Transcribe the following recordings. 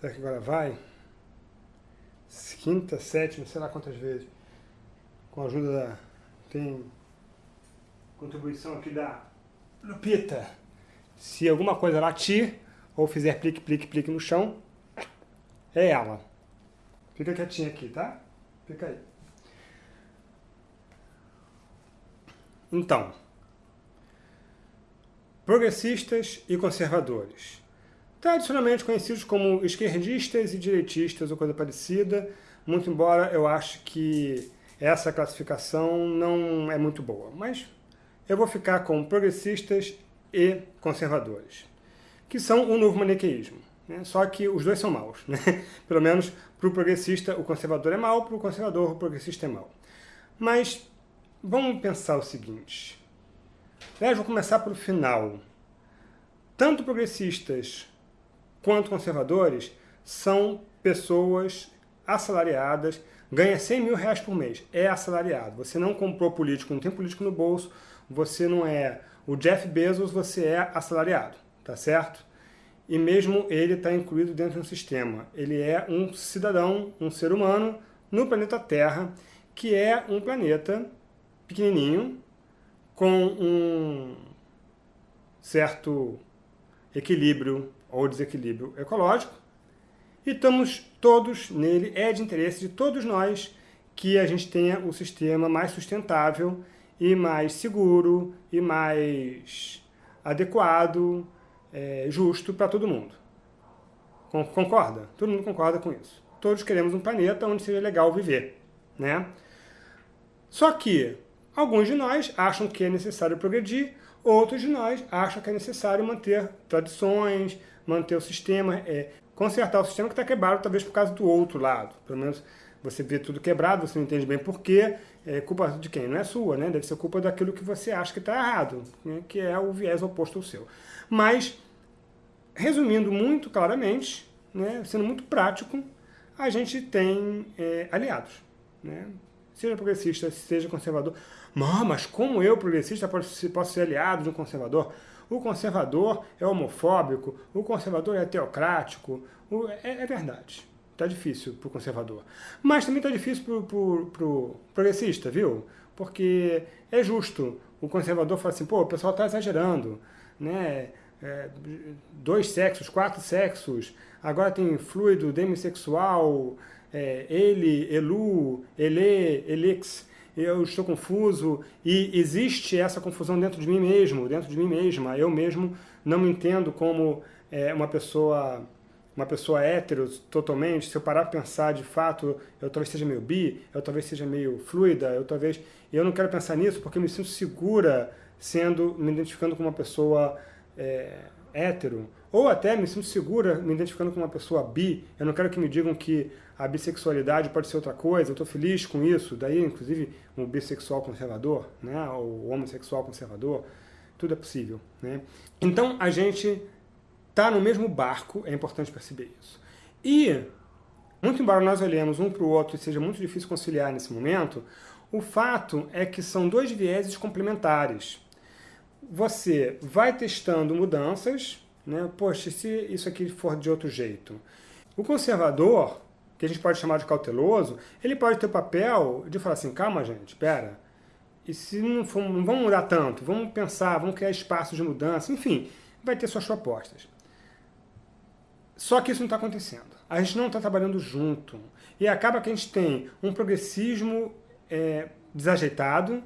Será que agora vai? Quinta, sétima, sei lá quantas vezes. Com a ajuda da... Tem contribuição aqui da Lupita. Se alguma coisa latir, ou fizer plique, plique, plique no chão, é ela. Fica quietinha aqui, tá? Fica aí. Então, progressistas e conservadores tradicionalmente conhecidos como esquerdistas e direitistas ou coisa parecida, muito embora eu ache que essa classificação não é muito boa. Mas eu vou ficar com progressistas e conservadores, que são o novo maniqueísmo. Né? Só que os dois são maus. Né? Pelo menos para o progressista o conservador é mau, para o conservador o progressista é mau. Mas vamos pensar o seguinte. Aliás, vou começar pelo final. Tanto progressistas quanto conservadores, são pessoas assalariadas, ganha 100 mil reais por mês, é assalariado. Você não comprou político, não tem político no bolso, você não é o Jeff Bezos, você é assalariado, tá certo? E mesmo ele está incluído dentro de um sistema. Ele é um cidadão, um ser humano, no planeta Terra, que é um planeta pequenininho, com um certo equilíbrio ou desequilíbrio ecológico, e estamos todos nele, é de interesse de todos nós que a gente tenha o sistema mais sustentável e mais seguro e mais adequado, é, justo para todo mundo. Concorda? Todo mundo concorda com isso. Todos queremos um planeta onde seja legal viver, né? Só que alguns de nós acham que é necessário progredir, outros de nós acham que é necessário manter tradições, manter o sistema, é, consertar o sistema que está quebrado, talvez por causa do outro lado. Pelo menos você vê tudo quebrado, você não entende bem porquê, é culpa de quem? Não é sua, né? Deve ser culpa daquilo que você acha que está errado, né? que é o viés oposto ao seu. Mas, resumindo muito claramente, né? sendo muito prático, a gente tem é, aliados. Né? Seja progressista, seja conservador. Mas como eu, progressista, posso, posso ser aliado de um conservador? O conservador é homofóbico, o conservador é teocrático. O, é, é, verdade. Está difícil para o conservador. Mas também está difícil para o progressista, viu? Porque é justo. O conservador fala assim, pô, o pessoal está exagerando. Né? É, dois sexos, quatro sexos, agora tem fluido demissexual, é, ele, elu, ele, elix eu estou confuso, e existe essa confusão dentro de mim mesmo, dentro de mim mesma. Eu mesmo não me entendo como é, uma pessoa uma pessoa hétero totalmente, se eu parar para pensar de fato, eu talvez seja meio bi, eu talvez seja meio fluida, eu talvez... Eu não quero pensar nisso porque eu me sinto segura sendo, me identificando com uma pessoa é, hétero, ou até me sinto segura me identificando com uma pessoa bi, eu não quero que me digam que a bissexualidade pode ser outra coisa, eu estou feliz com isso, daí inclusive um bissexual conservador, né, ou homossexual conservador, tudo é possível. Né? Então a gente está no mesmo barco, é importante perceber isso. E, muito embora nós olhemos um para o outro e seja muito difícil conciliar nesse momento, o fato é que são dois vieses complementares você vai testando mudanças, né? Poxa, se isso aqui for de outro jeito. O conservador, que a gente pode chamar de cauteloso, ele pode ter o papel de falar assim, calma gente, espera, e se não, for, não vamos mudar tanto, vamos pensar, vamos criar espaços de mudança, enfim, vai ter suas propostas. Só que isso não está acontecendo. A gente não está trabalhando junto. E acaba que a gente tem um progressismo é, desajeitado,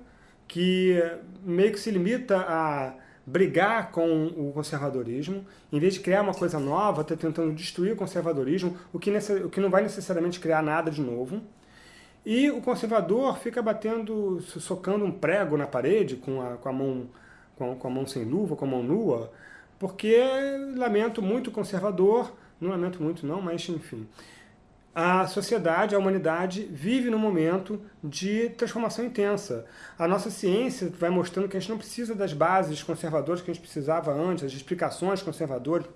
que meio que se limita a brigar com o conservadorismo, em vez de criar uma coisa nova, está tentando destruir o conservadorismo, o que, o que não vai necessariamente criar nada de novo. E o conservador fica batendo, socando um prego na parede com a, com a, mão, com, com a mão sem luva, com a mão nua, porque lamento muito conservador, não lamento muito não, mas enfim a sociedade, a humanidade, vive num momento de transformação intensa. A nossa ciência vai mostrando que a gente não precisa das bases conservadoras que a gente precisava antes, as explicações conservadoras,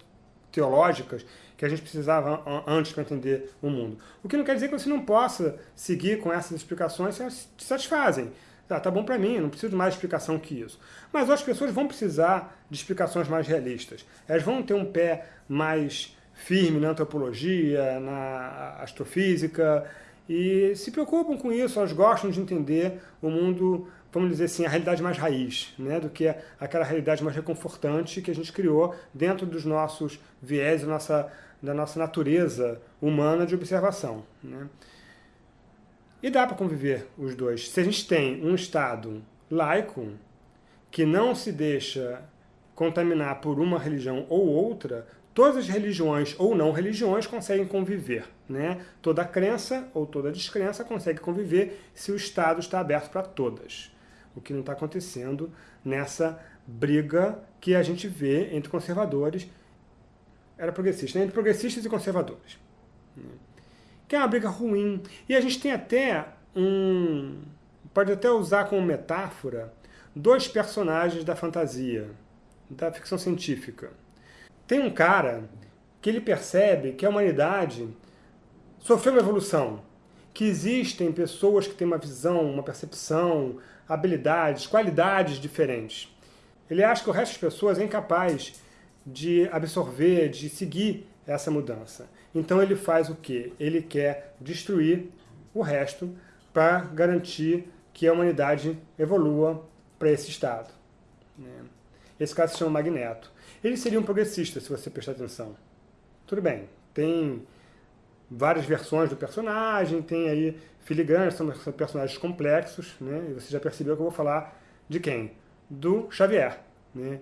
teológicas, que a gente precisava antes para entender o mundo. O que não quer dizer que você não possa seguir com essas explicações se elas te satisfazem. Ah, tá bom para mim, não preciso de mais explicação que isso. Mas as pessoas vão precisar de explicações mais realistas. Elas vão ter um pé mais firme na antropologia, na astrofísica, e se preocupam com isso, elas gostam de entender o mundo, vamos dizer assim, a realidade mais raiz, né, do que aquela realidade mais reconfortante que a gente criou dentro dos nossos viés, da nossa, da nossa natureza humana de observação. Né. E dá para conviver os dois. Se a gente tem um Estado laico, que não se deixa contaminar por uma religião ou outra, todas as religiões ou não religiões conseguem conviver. Né? Toda crença ou toda descrença consegue conviver se o Estado está aberto para todas. O que não está acontecendo nessa briga que a gente vê entre conservadores, era progressista, né? entre progressistas e conservadores. Né? Que é uma briga ruim. E a gente tem até um... pode até usar como metáfora dois personagens da fantasia, da ficção científica. Tem um cara que ele percebe que a humanidade sofreu uma evolução, que existem pessoas que têm uma visão, uma percepção, habilidades, qualidades diferentes. Ele acha que o resto das pessoas é incapaz de absorver, de seguir essa mudança. Então ele faz o quê? Ele quer destruir o resto para garantir que a humanidade evolua para esse estado. Né? Esse caso se chama Magneto. Ele seria um progressista, se você prestar atenção. Tudo bem, tem várias versões do personagem, tem aí filigranas, são personagens complexos, né? e você já percebeu que eu vou falar de quem? Do Xavier. Né?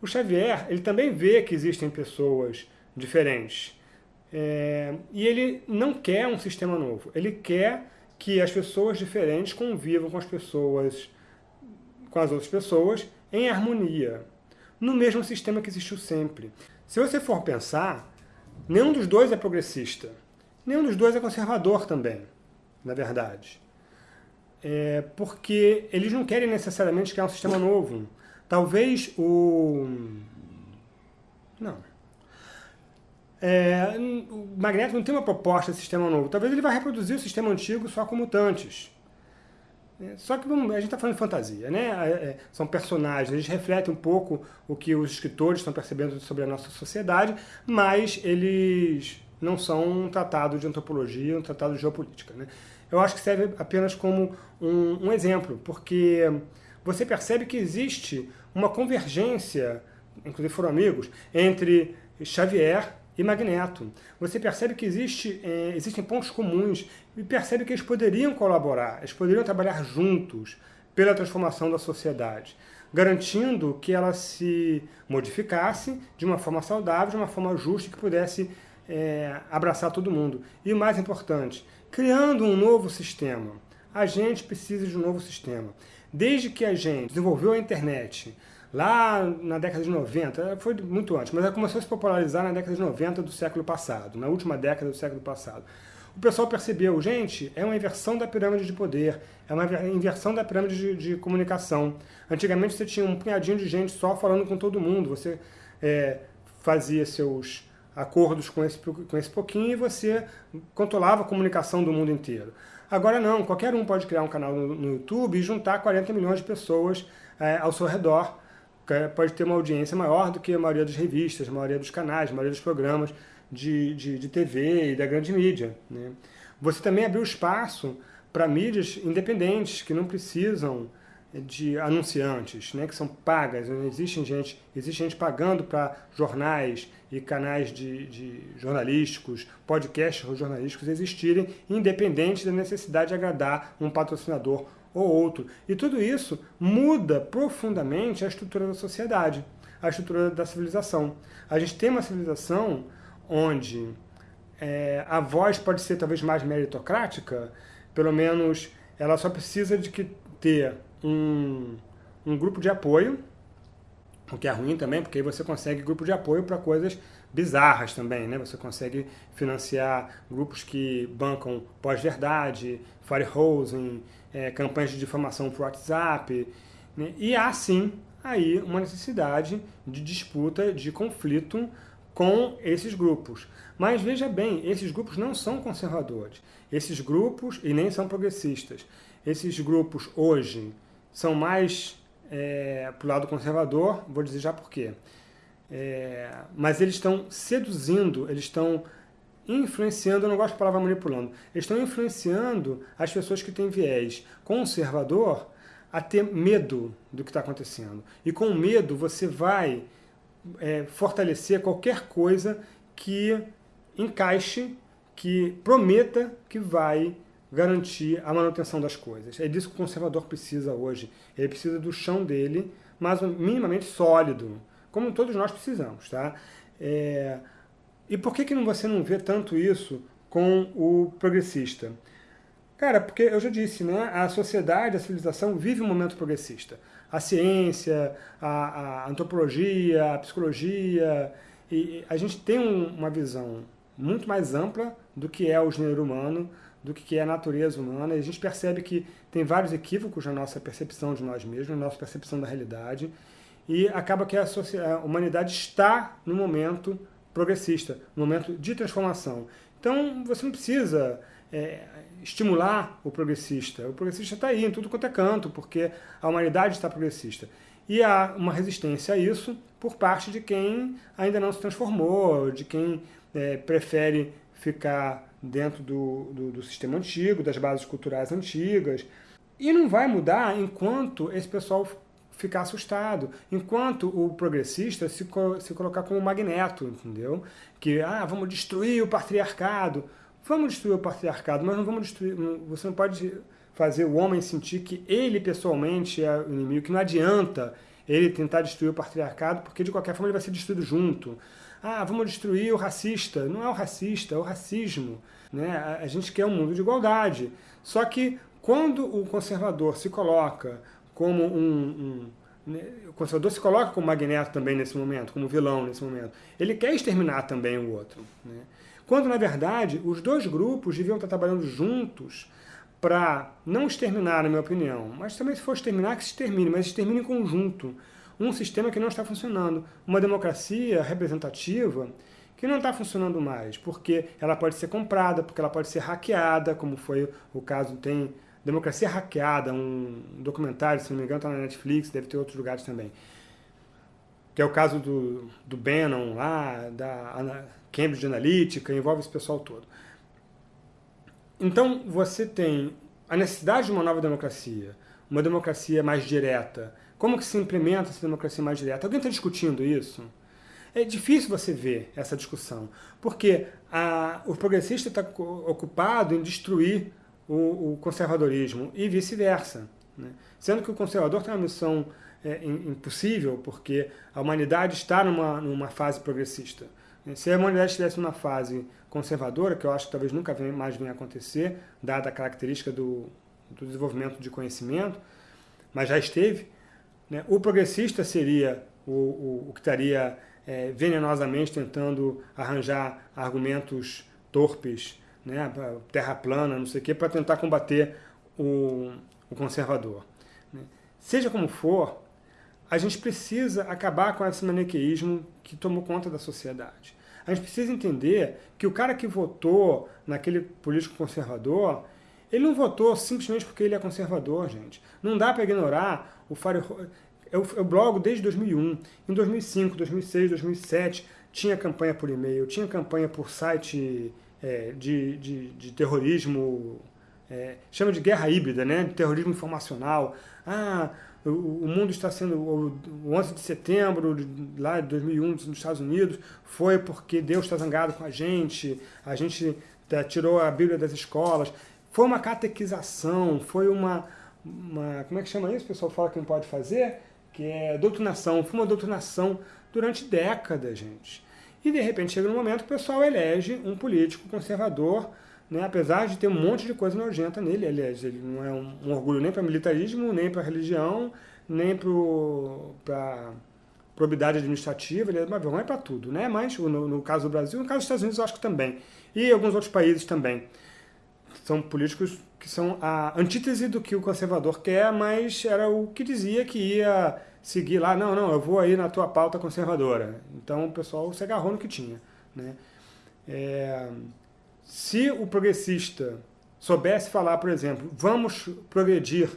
O Xavier, ele também vê que existem pessoas diferentes, é, e ele não quer um sistema novo, ele quer que as pessoas diferentes convivam com as pessoas, com as outras pessoas, em harmonia, no mesmo sistema que existiu sempre. Se você for pensar, nenhum dos dois é progressista. Nenhum dos dois é conservador também, na verdade. É porque eles não querem necessariamente criar um sistema novo. Talvez o... Não. É, o Magneto não tem uma proposta de sistema novo. Talvez ele vá reproduzir o sistema antigo só com mutantes. É, só que a gente está falando de fantasia, né? É, é, são personagens, eles refletem um pouco o que os escritores estão percebendo sobre a nossa sociedade, mas eles não são um tratado de antropologia, um tratado de geopolítica. Né? Eu acho que serve apenas como um, um exemplo, porque você percebe que existe uma convergência, inclusive foram amigos, entre Xavier e Magneto. Você percebe que existe, é, existem pontos comuns e percebe que eles poderiam colaborar, eles poderiam trabalhar juntos pela transformação da sociedade, garantindo que ela se modificasse de uma forma saudável, de uma forma justa, que pudesse é, abraçar todo mundo. E o mais importante, criando um novo sistema. A gente precisa de um novo sistema. Desde que a gente desenvolveu a internet, lá na década de 90, foi muito antes, mas ela começou a se popularizar na década de 90 do século passado, na última década do século passado. O pessoal percebeu, gente, é uma inversão da pirâmide de poder, é uma inversão da pirâmide de, de comunicação. Antigamente você tinha um punhadinho de gente só falando com todo mundo, você é, fazia seus acordos com esse, com esse pouquinho e você controlava a comunicação do mundo inteiro. Agora não, qualquer um pode criar um canal no, no YouTube e juntar 40 milhões de pessoas é, ao seu redor pode ter uma audiência maior do que a maioria das revistas, a maioria dos canais, a maioria dos programas de, de, de TV e da grande mídia. Né? Você também abriu espaço para mídias independentes, que não precisam de anunciantes, né, que são pagas. Existe gente, existe gente pagando para jornais e canais de, de jornalísticos, podcasts jornalísticos existirem, independente da necessidade de agradar um patrocinador ou outro. E tudo isso muda profundamente a estrutura da sociedade, a estrutura da civilização. A gente tem uma civilização onde é, a voz pode ser talvez mais meritocrática, pelo menos ela só precisa de que ter um, um grupo de apoio, o que é ruim também, porque aí você consegue grupo de apoio para coisas bizarras também, né? Você consegue financiar grupos que bancam pós-verdade, firehosing, é, campanhas de difamação por WhatsApp, né? e há sim aí uma necessidade de disputa, de conflito com esses grupos. Mas veja bem, esses grupos não são conservadores. Esses grupos, e nem são progressistas, esses grupos hoje são mais é, para o lado conservador, vou dizer já por quê. É, mas eles estão seduzindo, eles estão influenciando, eu não gosto da palavra manipulando, eles estão influenciando as pessoas que têm viés conservador a ter medo do que está acontecendo. E com medo você vai é, fortalecer qualquer coisa que encaixe, que prometa que vai garantir a manutenção das coisas. É disso que o conservador precisa hoje. Ele precisa do chão dele, mas minimamente sólido, como todos nós precisamos. Tá? É... E por que, que você não vê tanto isso com o progressista? Cara, porque eu já disse, né? a sociedade, a civilização vive um momento progressista. A ciência, a, a antropologia, a psicologia, e a gente tem um, uma visão muito mais ampla do que é o gênero humano, do que é a natureza humana, e a gente percebe que tem vários equívocos na nossa percepção de nós mesmos, na nossa percepção da realidade, e acaba que a, a humanidade está no momento progressista, no momento de transformação. Então, você não precisa é, estimular o progressista. O progressista está aí, em tudo quanto é canto, porque a humanidade está progressista. E há uma resistência a isso por parte de quem ainda não se transformou, de quem é, prefere ficar dentro do, do, do, sistema antigo, das bases culturais antigas. E não vai mudar enquanto esse pessoal ficar assustado, enquanto o progressista se, se colocar como magneto, entendeu? Que, ah, vamos destruir o patriarcado. Vamos destruir o patriarcado, mas não vamos destruir... Você não pode fazer o homem sentir que ele pessoalmente é o inimigo, que não adianta ele tentar destruir o patriarcado, porque de qualquer forma ele vai ser destruído junto. Ah, vamos destruir o racista. Não é o racista, é o racismo. Né? A gente quer um mundo de igualdade. Só que quando o conservador se coloca como um, um o conservador se coloca como magneto também nesse momento, como vilão nesse momento. Ele quer exterminar também o outro. Né? Quando, na verdade, os dois grupos deviam estar trabalhando juntos para não exterminar, na minha opinião, mas também se for exterminar, que se extermine, mas extermine em conjunto. Um sistema que não está funcionando. Uma democracia representativa que não está funcionando mais, porque ela pode ser comprada, porque ela pode ser hackeada, como foi o caso, tem Democracia Hackeada, um documentário, se não me engano, está na Netflix, deve ter outros lugares também. Que é o caso do, do Bannon lá, da Cambridge Analytica, envolve esse pessoal todo. Então, você tem a necessidade de uma nova democracia, uma democracia mais direta. Como que se implementa essa democracia mais direta? Alguém está discutindo isso? É difícil você ver essa discussão, porque a, o progressista está ocupado em destruir o, o conservadorismo e vice-versa. Né? Sendo que o conservador tem uma missão é, impossível, porque a humanidade está numa, numa fase progressista. Se a humanidade estivesse numa fase conservadora, que eu acho que talvez nunca mais venha a acontecer, dada a característica do, do desenvolvimento de conhecimento, mas já esteve, né? o progressista seria o, o, o que estaria é, venenosamente tentando arranjar argumentos torpes, né? terra plana, não sei o quê, para tentar combater o, o conservador. Né? Seja como for, a gente precisa acabar com esse maniqueísmo que tomou conta da sociedade. A gente precisa entender que o cara que votou naquele político conservador, ele não votou simplesmente porque ele é conservador, gente. Não dá para ignorar o Fábio... Eu, eu blogo desde 2001. Em 2005, 2006, 2007, tinha campanha por e-mail, tinha campanha por site é, de, de, de, terrorismo, é, chama de guerra híbrida, né? de terrorismo informacional. Ah, o, mundo está sendo, o 11 de setembro de, lá de 2001 nos Estados Unidos foi porque Deus está zangado com a gente, a gente tá, tirou a Bíblia das escolas. Foi uma catequização, foi uma, uma, como é que chama isso? O pessoal fala que não pode fazer, que é doutrinação, foi uma doutrinação durante décadas, gente. E de repente chega um momento que o pessoal elege um político conservador né? apesar de ter um monte de coisa nojenta nele, aliás, ele não é um, um orgulho nem para militarismo, nem para religião, nem para probidade administrativa, ele é uma vergonha para tudo, né? mas no, no, caso do Brasil, no caso dos Estados Unidos eu acho que também, e alguns outros países também. São políticos que são a antítese do que o conservador quer, mas era o que dizia que ia seguir lá, não, não, eu vou aí na tua pauta conservadora. Então o pessoal se agarrou no que tinha. Né? É... Se o progressista soubesse falar, por exemplo, vamos progredir,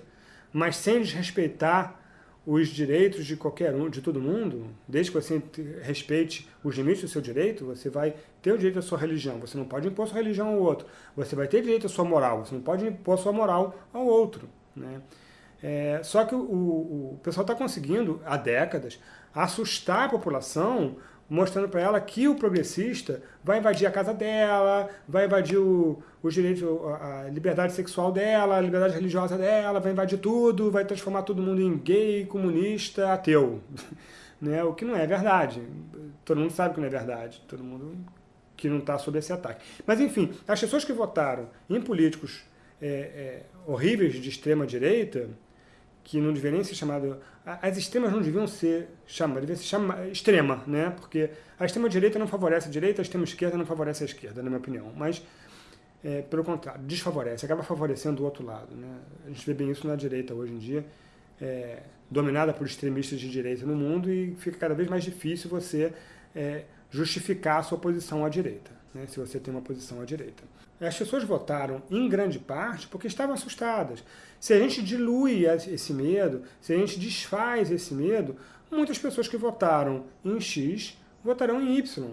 mas sem desrespeitar os direitos de qualquer um, de todo mundo, desde que você respeite os limites do seu direito, você vai ter o direito à sua religião. Você não pode impor sua religião ao outro. Você vai ter direito à sua moral. Você não pode impor sua moral ao outro. Né? É, só que o, o pessoal está conseguindo, há décadas, assustar a população mostrando para ela que o progressista vai invadir a casa dela, vai invadir o, os direitos, a liberdade sexual dela, a liberdade religiosa dela, vai invadir tudo, vai transformar todo mundo em gay, comunista, ateu. né? O que não é verdade. Todo mundo sabe que não é verdade. Todo mundo que não está sob esse ataque. Mas, enfim, as pessoas que votaram em políticos é, é, horríveis de extrema-direita, que não deveria nem ser chamado... As extremas não deviam ser chamadas, deveria ser chama, extrema, né? Porque a extrema-direita não favorece a direita, a extrema-esquerda não favorece a esquerda, na minha opinião. Mas, é, pelo contrário, desfavorece, acaba favorecendo o outro lado. Né? A gente vê bem isso na direita hoje em dia, é, dominada por extremistas de direita no mundo e fica cada vez mais difícil você é, justificar a sua posição à direita, né? se você tem uma posição à direita. As pessoas votaram, em grande parte, porque estavam assustadas. Se a gente dilui esse medo, se a gente desfaz esse medo, muitas pessoas que votaram em X votarão em Y.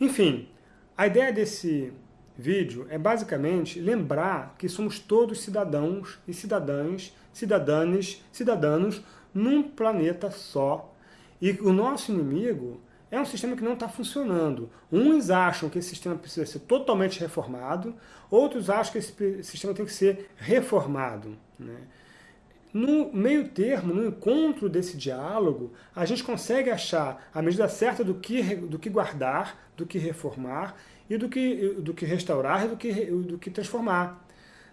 Enfim, a ideia desse vídeo é basicamente lembrar que somos todos cidadãos e cidadãs, cidadãs, cidadãos num planeta só. E o nosso inimigo é um sistema que não está funcionando. Uns acham que esse sistema precisa ser totalmente reformado, outros acham que esse sistema tem que ser reformado. Né? No meio termo, no encontro desse diálogo, a gente consegue achar a medida certa do que, do que guardar, do que reformar, e do que, do que restaurar e do que, do que transformar.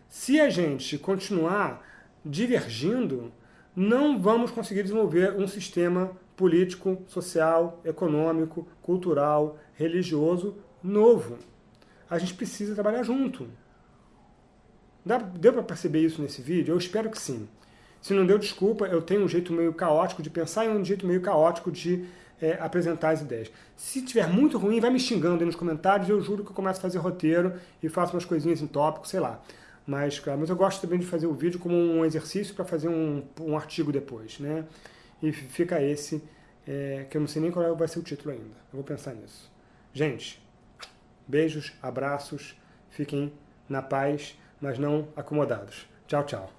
Se a gente continuar divergindo, não vamos conseguir desenvolver um sistema político, social, econômico, cultural, religioso novo. A gente precisa trabalhar junto. Deu para perceber isso nesse vídeo? Eu espero que sim. Se não deu, desculpa, eu tenho um jeito meio caótico de pensar e um jeito meio caótico de é, apresentar as ideias. Se tiver muito ruim, vai me xingando aí nos comentários, eu juro que eu começo a fazer roteiro e faço umas coisinhas em tópico, sei lá. Mas, claro, mas eu gosto também de fazer o vídeo como um exercício para fazer um, um artigo depois, né? E fica esse, é, que eu não sei nem qual vai ser o título ainda. Eu vou pensar nisso. Gente, beijos, abraços, fiquem na paz, mas não acomodados. Tchau, tchau.